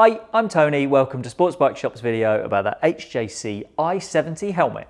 Hi, I'm Tony. Welcome to Sports Bike Shop's video about the HJC i70 helmet.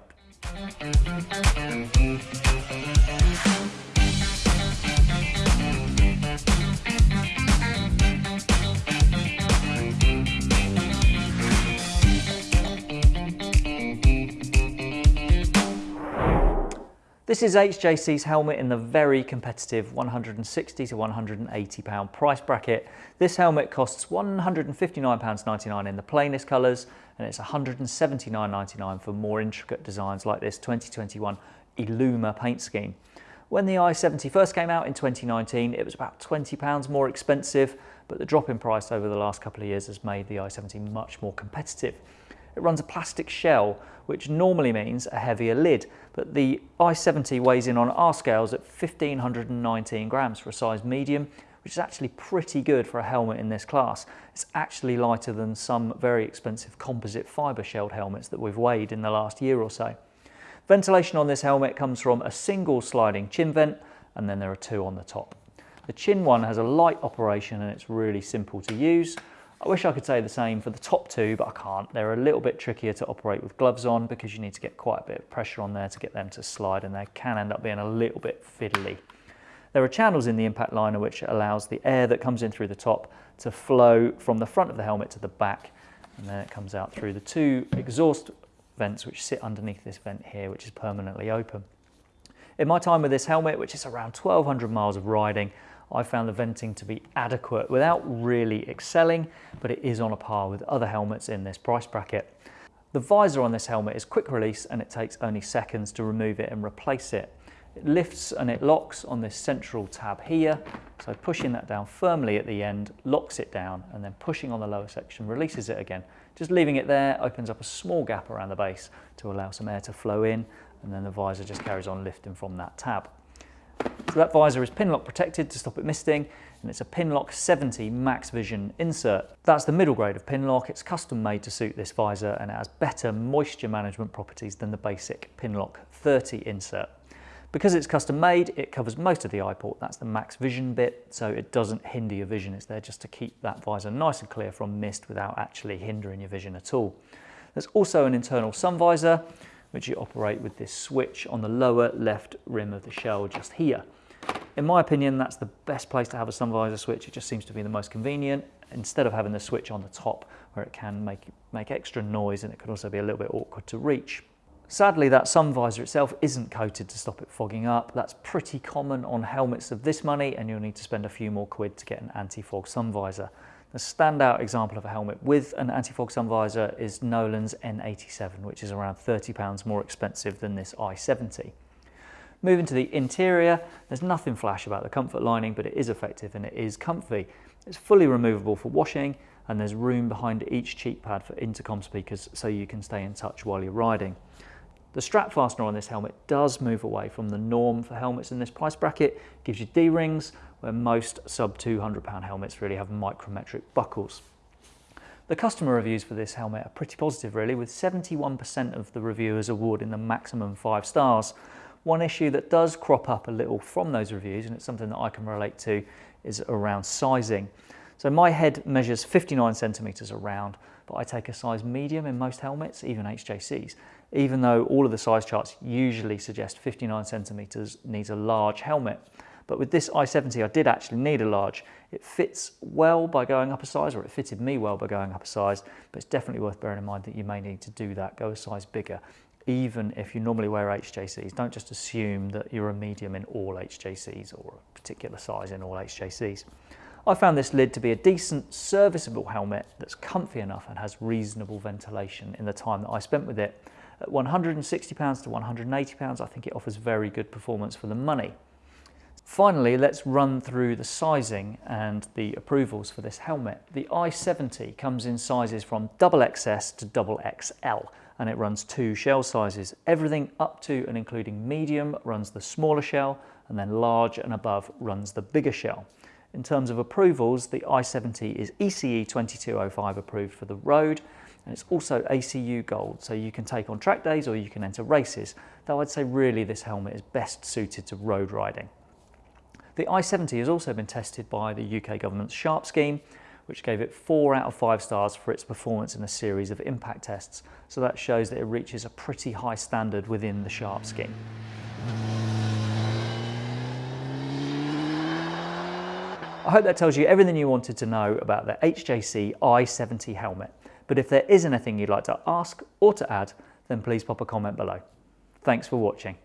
This is HJC's helmet in the very competitive 160 to 180 pound price bracket. This helmet costs 159 pounds 99 in the plainest colours and it's 179.99 for more intricate designs like this 2021 Illuma paint scheme. When the i70 first came out in 2019, it was about 20 pounds more expensive, but the drop in price over the last couple of years has made the i70 much more competitive. It runs a plastic shell, which normally means a heavier lid, but the i70 weighs in on our scales at 1519 grams for a size medium, which is actually pretty good for a helmet in this class. It's actually lighter than some very expensive composite fibre shelled helmets that we've weighed in the last year or so. Ventilation on this helmet comes from a single sliding chin vent, and then there are two on the top. The chin one has a light operation and it's really simple to use. I wish I could say the same for the top two, but I can't. They're a little bit trickier to operate with gloves on because you need to get quite a bit of pressure on there to get them to slide and they can end up being a little bit fiddly. There are channels in the impact liner which allows the air that comes in through the top to flow from the front of the helmet to the back and then it comes out through the two exhaust vents which sit underneath this vent here which is permanently open. In my time with this helmet, which is around 1200 miles of riding, I found the venting to be adequate without really excelling, but it is on a par with other helmets in this price bracket. The visor on this helmet is quick release and it takes only seconds to remove it and replace it. It lifts and it locks on this central tab here. So pushing that down firmly at the end locks it down and then pushing on the lower section releases it again. Just leaving it there opens up a small gap around the base to allow some air to flow in and then the visor just carries on lifting from that tab. That visor is Pinlock protected to stop it misting and it's a Pinlock 70 Max Vision insert. That's the middle grade of Pinlock. It's custom made to suit this visor and it has better moisture management properties than the basic Pinlock 30 insert. Because it's custom made, it covers most of the eye port. That's the max vision bit, so it doesn't hinder your vision. It's there just to keep that visor nice and clear from mist without actually hindering your vision at all. There's also an internal sun visor, which you operate with this switch on the lower left rim of the shell just here. In my opinion, that's the best place to have a sun visor switch. It just seems to be the most convenient instead of having the switch on the top where it can make, make extra noise and it can also be a little bit awkward to reach. Sadly, that sun visor itself isn't coated to stop it fogging up. That's pretty common on helmets of this money and you'll need to spend a few more quid to get an anti-fog sun visor. The standout example of a helmet with an anti-fog sun visor is Nolan's N87, which is around £30 more expensive than this i70. Moving to the interior, there's nothing flash about the comfort lining, but it is effective and it is comfy. It's fully removable for washing and there's room behind each cheek pad for intercom speakers so you can stay in touch while you're riding. The strap fastener on this helmet does move away from the norm for helmets in this price bracket, gives you D-rings, where most sub 200 pound helmets really have micrometric buckles. The customer reviews for this helmet are pretty positive really, with 71% of the reviewers awarding the maximum five stars. One issue that does crop up a little from those reviews, and it's something that I can relate to, is around sizing. So my head measures 59 centimeters around, but I take a size medium in most helmets, even HJCs, even though all of the size charts usually suggest 59 centimeters needs a large helmet. But with this i70, I did actually need a large. It fits well by going up a size, or it fitted me well by going up a size, but it's definitely worth bearing in mind that you may need to do that, go a size bigger, even if you normally wear HJCs. Don't just assume that you're a medium in all HJCs or a particular size in all HJCs. I found this lid to be a decent serviceable helmet that's comfy enough and has reasonable ventilation in the time that I spent with it. At £160 to £180 I think it offers very good performance for the money. Finally, let's run through the sizing and the approvals for this helmet. The i70 comes in sizes from double XS to double XL and it runs two shell sizes. Everything up to and including medium runs the smaller shell and then large and above runs the bigger shell. In terms of approvals, the i70 is ECE 2205 approved for the road and it's also ACU Gold, so you can take on track days or you can enter races, though I'd say really this helmet is best suited to road riding. The i70 has also been tested by the UK government's SHARP scheme, which gave it 4 out of 5 stars for its performance in a series of impact tests, so that shows that it reaches a pretty high standard within the Sharp scheme. I hope that tells you everything you wanted to know about the HJC i70 helmet. But if there is anything you'd like to ask or to add, then please pop a comment below. Thanks for watching.